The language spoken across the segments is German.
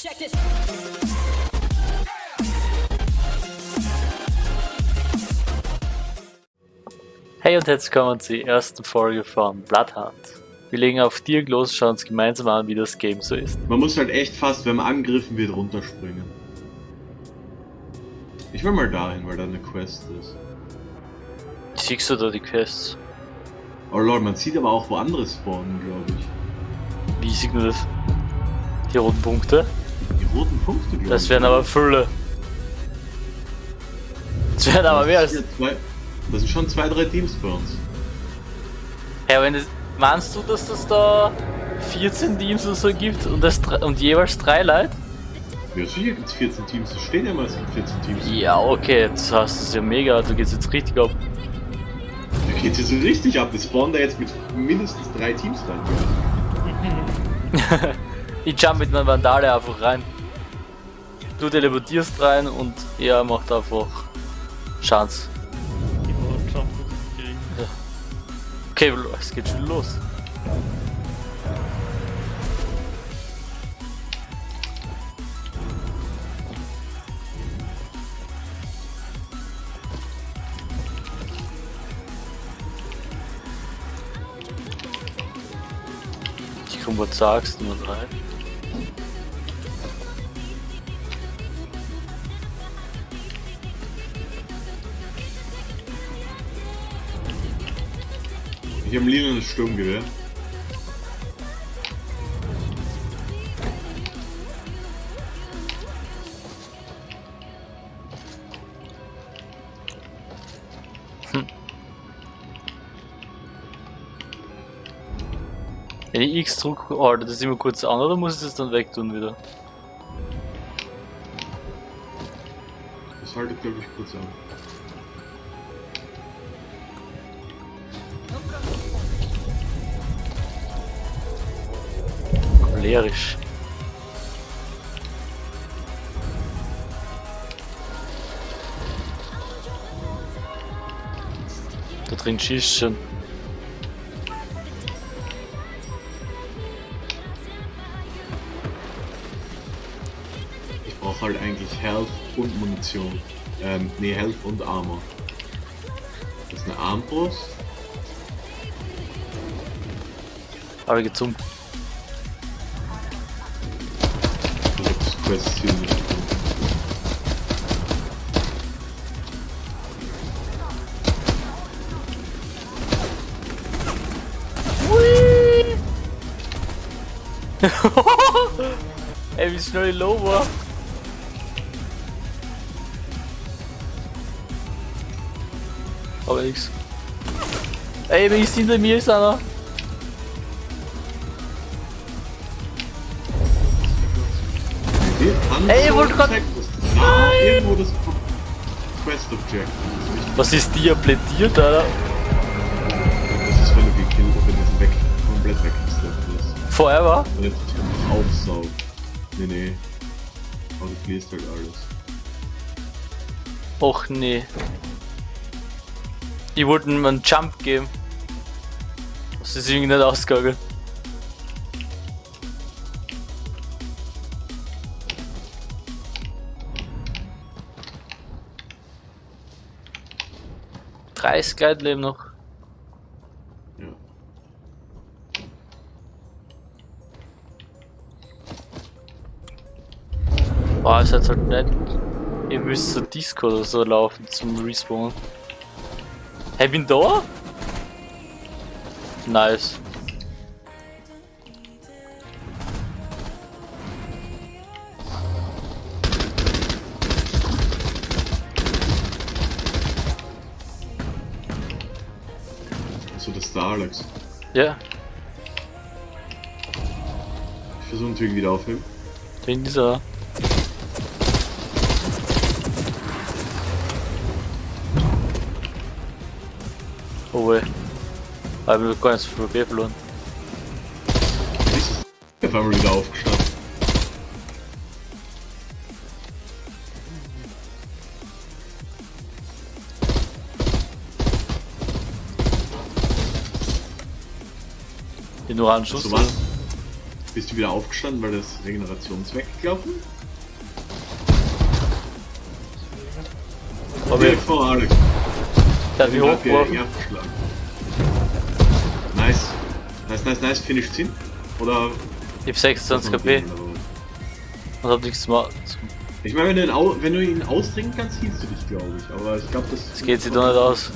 Check this. Hey und herzlich willkommen zur ersten Folge von Bloodhunt. Wir legen auf Dirk los, schauen uns gemeinsam an, wie das Game so ist. Man muss halt echt fast, wenn man angegriffen wird, runterspringen. Ich will mal dahin, weil da eine Quest ist. Siehst du da die Quests? Oh lord, man sieht aber auch, wo andere spawnen, glaube ich. Wie sieht man das? Die roten Punkte? Die roten Punkte, glaube. Das wären aber Fülle. Das wären aber mehr als... Das sind zwei- Das sind schon zwei, drei Teams bei uns. Ja, wenn das... Meinst du, dass das da 14 Teams oder so gibt und, das, und jeweils drei Leute? Ja, sicher gibt es 14 Teams. Das steht ja mal, es gibt 14 Teams. Ja, okay, das heißt, das ist ja mega, du gehst jetzt richtig ab. Da geht es so richtig ab. Wir spawnen da jetzt mit mindestens drei Teams rein. Ich jump mit meinem Vandale einfach rein. Du teleportierst rein und er macht einfach Chance. Okay, es geht schon los. Ich komm, was sagst du nur Ich habe ein lilanes Sturmgewehr. Wenn ich X drücke, haltet das immer kurz an oder muss ich das dann wegtun wieder? Das haltet, glaube ich, kurz an. Cholerisch. Da drin schießt schon. Ich brauche halt eigentlich Health und Munition. Ähm, nee, Health und Armor. Das ist eine Armbrust. Aber gezogen. Ich hab das Quest-Ziel nicht gefunden. Ey, wie schnell ich low war. Aber nix. Ey, wenn ich hinter mir ist einer. Ey, ihr wollt irgendwo das Quest-Object. Was ist dir plädiert, Alter? Das ist, wenn du gekillt, wenn du weg, komplett weggesteppt bist. Forever? Und jetzt aufsaugt. Nee, nee. Aber du verlierst halt alles. Och nee. Ich wollte ihm einen Jump geben. Das ist irgendwie nicht ausgegangen. Dreißig Gleitleben noch. Ja. Boah, ist jetzt halt nicht. Ihr müsst zur Disco oder so laufen zum Respawn. Hey, bin da? Nice. Ja, Ich versuche natürlich wieder aufheben. wegen dieser. Oh weh. Aber wir nicht so viel B verloren. Auf einmal wieder aufgestanden. Nur einen Schuss. So was? Bist du wieder aufgestanden, weil das Regenerations weggelaufen? Aber Direkt vor Alex. der er eh abgeschlagen. Nice. Nice, nice, nice. Finish 10? Oder? Ich hab 26 KP und hab nichts machen. Ich meine, wenn, du ihn au- wenn du ihn austrinken kannst, hielst du dich, glaube ich. Aber ich glaube, das... Das geht sich doch nicht aus.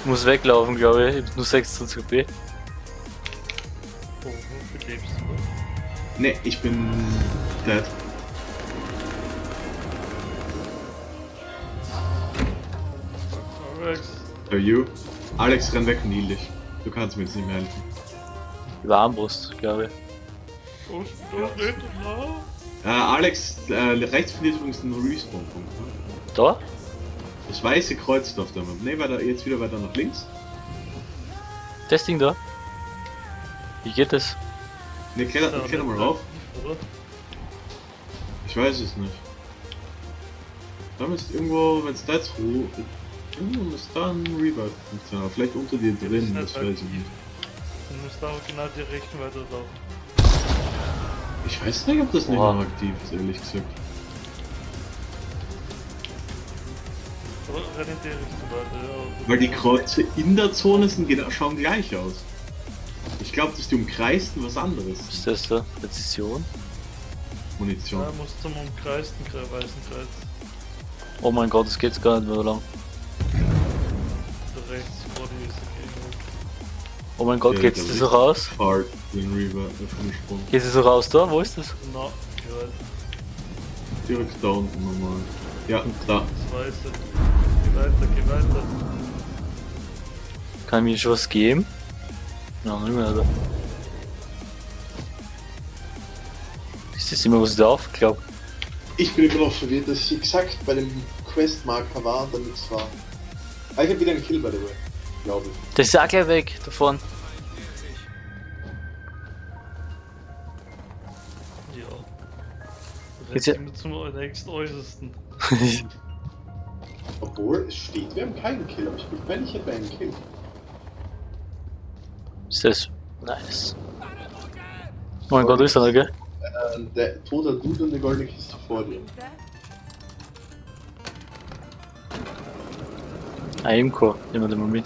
Ich muss weglaufen, glaube ich. Ich hab nur 26 KP. Oh, wofür lebst du? Ne, ich bin dead. Alex, Are you? Alex, renn weg und heal dich. Du kannst mir jetzt nicht mehr helfen. Über Armbrust, glaube ich. oh, du lebst noch? Äh, Alex, äh, rechts von dir ist übrigens ein Respawn-Punkt. Ne? Da? Das weiße Kreuz da auf der Map. Ne, weiter, jetzt wieder weiter nach links. Das Ding da? Wie geht das? Ne, kletter, Ja, kletter mal ne, rauf. Oder? Ich weiß es nicht. Da müsste irgendwo, wenn es da jetzt hoch... Irgendwo muss da ein Revive-Punkt sein, aber vielleicht unter dir drin, das weiß ich nicht. Du musst aber genau die Richtung weiterlaufen. Ich weiß nicht, ob das nicht noch aktiv ist, ehrlich gesagt. Weiter. Weil die Kreuze in der Zone sind, genau- schauen gleich aus. Ich glaube, dass die umkreisten was anderes. Was ist das da? Präzision? Munition. Ja, musst zum umkreisten Kreis, weißen Kreis. Oh mein Gott, das geht gar nicht mehr lang. Da rechts vor dir ist der Gegner. Oh mein Gott, Ja, geht's da das so raus? Hard, den vom Sprung. Geht sie so raus da? Wo ist das? Na, gehört. Direkt da unten nochmal. Ja, da. Das weiße. Geh weiter, geh weiter. Kann mir schon was geben? Ja, nicht mehr, oder? Ist das immer was ich da aufgeklappt? Ich bin immer noch verwirrt, dass ich exakt bei dem Questmarker war, damit es war. Ah, ich hab wieder einen Kill, by the way. Glaube ich. Das ist auch gleich weg davon. Ja. Jetzt ja- immer zum nächsten Äußersten. Obwohl, es steht, wir haben keinen Kill, aber ich bin wenn ich hätte einen Kill. Ist das? Nice. Oh mein Gott, wo ist er, gell? Äh, der toter Dude und eine goldene Kiste vor dir. Ah, Imco, nehmen wir den mal mit.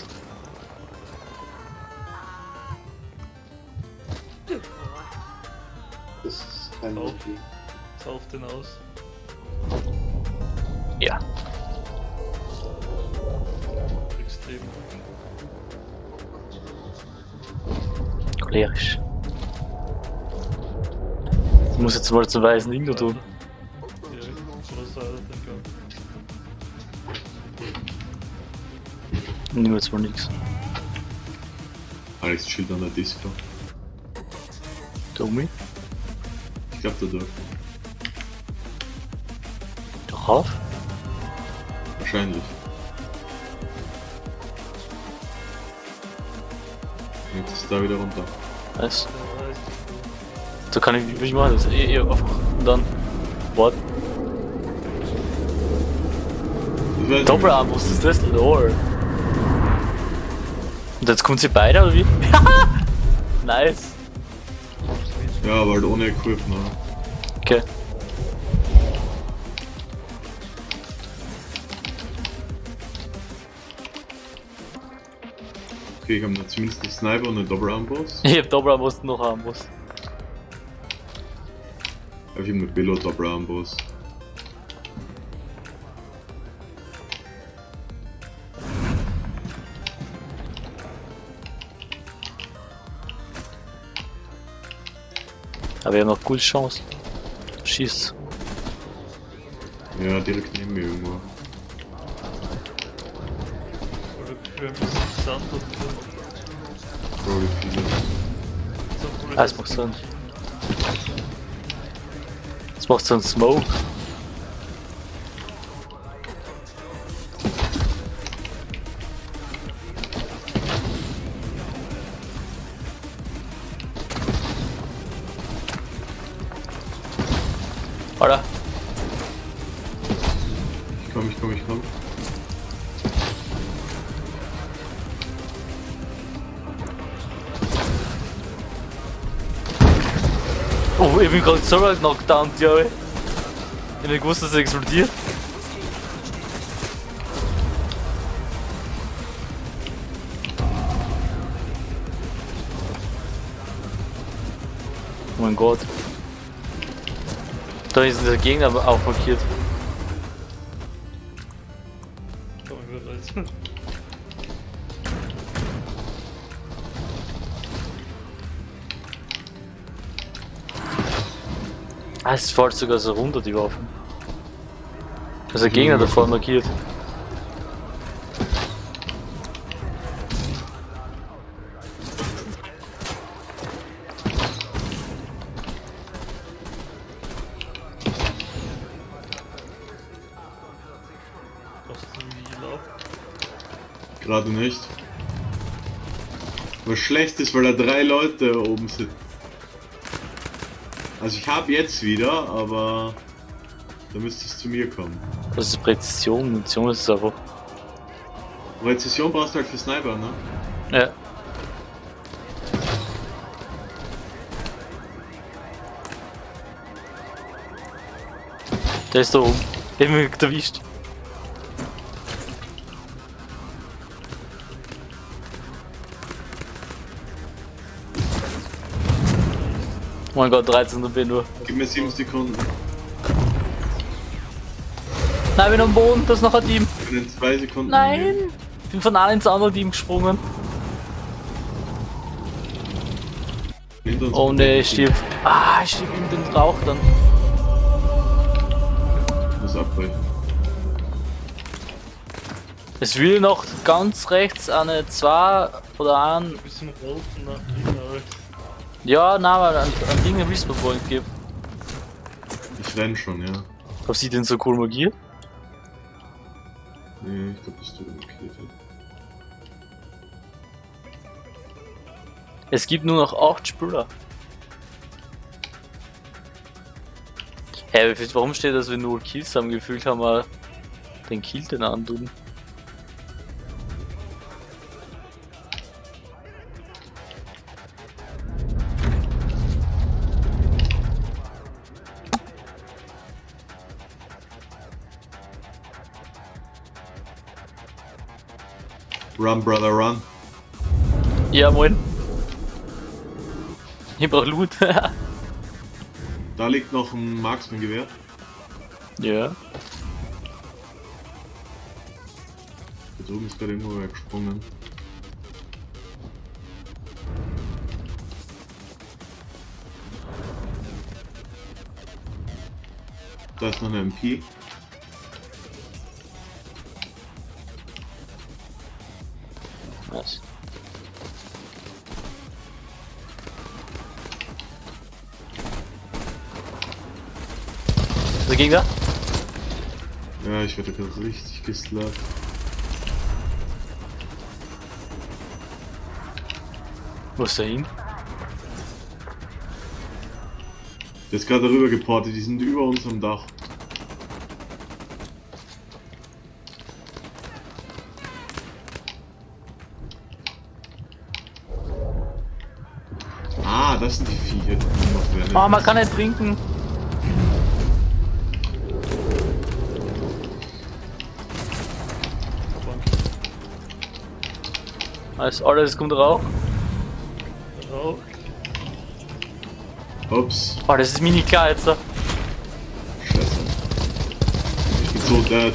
Das ist kein. Motiv. Sauf den aus. Ja. Extrem. Cholerisch. Ich muss jetzt mal zum weißen Ding da tun. Nehmen wir jetzt mal nix. Alex chillt an der Disco. Dummi. Ich glaube, da durch. Doch auf. Wahrscheinlich. Da wieder runter. Was? Der weiß. So kann ich, wie ich mache das? Eh, eh, einfach. Und dann. What? Doppelarm, was ist das? Lol. Und jetzt kommen sie beide oder wie? nice. Ja, aber halt ohne Equip, ne? Okay. Okay, ich habe noch zumindest einen Sniper und einen Doppelarmboss. Ich hab Doppelarm, was du noch. Aber ich habe einen Billo Doppelarmboss. Aber wir haben noch gute Chancen. Schießt. Ja, direkt neben mir irgendwo. Oder Sand und. Bro, wie viele. So, Ah, es macht ein. Es macht ein Smoke. Oh, ich bin gerade selber knockdown, glaube ich. Ich hab nicht gewusst, dass er explodiert. Oh mein Gott. Da ist der Gegner aber auch markiert. Ah, es fällt sogar so runter, die Waffen. Also der Gegner da vorne markiert. Was ist denn wie gelaufen? Gerade nicht. Was schlecht ist, weil da drei Leute oben sind. Also ich habe jetzt wieder, aber da müsste es zu mir kommen. Das ist Präzision, Munition ist es einfach. Präzision brauchst du halt für Sniper, ne? Ja. Der ist da oben. Ich hab mich erwischt. Oh mein Gott, 13 bin nur. Gib mir 7 Sekunden. Nein, ich bin am Boden, das ist noch ein Team. Ich bin in 2 Sekunden. Nein! Ich bin von einem ins andere Team gesprungen. Oh ne, ich stirb. Ah, ich stirb in den Rauch dann. Ich muss abbrechen. Es will noch ganz rechts eine 2 oder ein. Ein bisschen rot Alter. Ja, nein, aber ein, ein Ding im Respawn Point gibt. Ich renn schon, ja. Hab sie denn so cool magiert? Nee, ich glaube, das tut markiert. Es gibt nur noch 8 Spieler. Hä, hey, warum steht das, wenn wir nur Kills haben? Gefühlt haben wir den Kill den antun. Run, brother, run. Ja, moin. Ich brauch Loot. Da liegt noch ein Marksman-Gewehr. ja. Da drüben ist gerade irgendwo gesprungen. Da ist noch eine MP. Gegner? Ja, ich werde gerade richtig geslappt. Wo ist der hin? Der ist gerade darüber geportet, die sind über uns am Dach. Ah, das sind die Viecher, die. Oh, man kann nicht trinken. Alles, alles kommt rauch. Rauch. Ups, Oh, das ist mini klar jetzt da. scheiße. Ich bin so dead.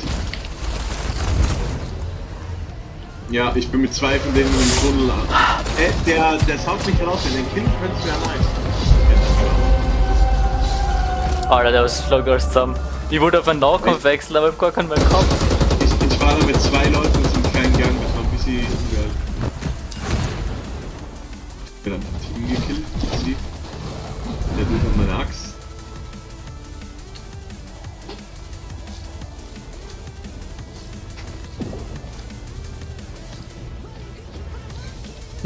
Ja, ich bin mit zwei von denen im Tunnel an. Äh, der, der saugt mich raus, wenn den Kind könnte es wäre nice. Alter, der ist schlag alles zusammen. Ich wollte auf einen Nahkampf wechseln, aber ich hab gar keinen mehr gehabt. Ich, ich war da mit zwei Leuten einem kleinen Gang,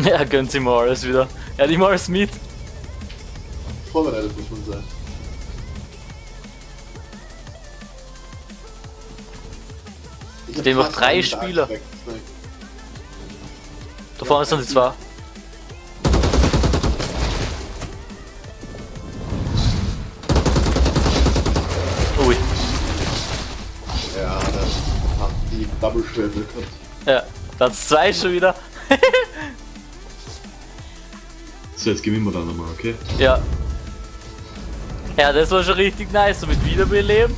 Ja, gönnt sie alles wieder. Ja, die alles mit. Vorbereitet muss man sein. Ich Stehen noch drei Spieler. Da vorne sind die zwei. Ui. Ja, das hat die Double-Schwelle gehabt. Ja, dann zwei schon wieder. So, jetzt gewinnen wir dann nochmal, okay? Ja. Ja, das war schon richtig nice, so mit Wiederbeleben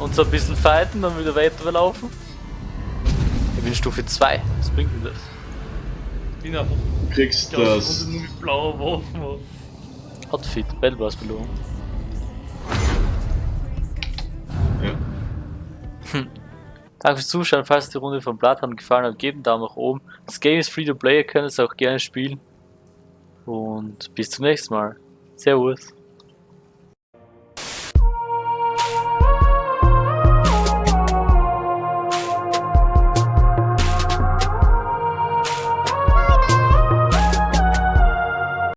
und so ein bisschen fighten, dann wieder weiterlaufen. Ich bin Stufe 2, was bringt mir das? Ich bin einfach Du kriegst ganze das. Runde nur mit blauer Waffen. Outfit, Battlebars Belohnung. Ja. Danke fürs Zuschauen, falls euch die Runde von Bloodhound gefallen hat, gebt einen Daumen nach oben. Das Game ist free to play, ihr könnt es auch gerne spielen. Und bis zum nächsten Mal. Servus.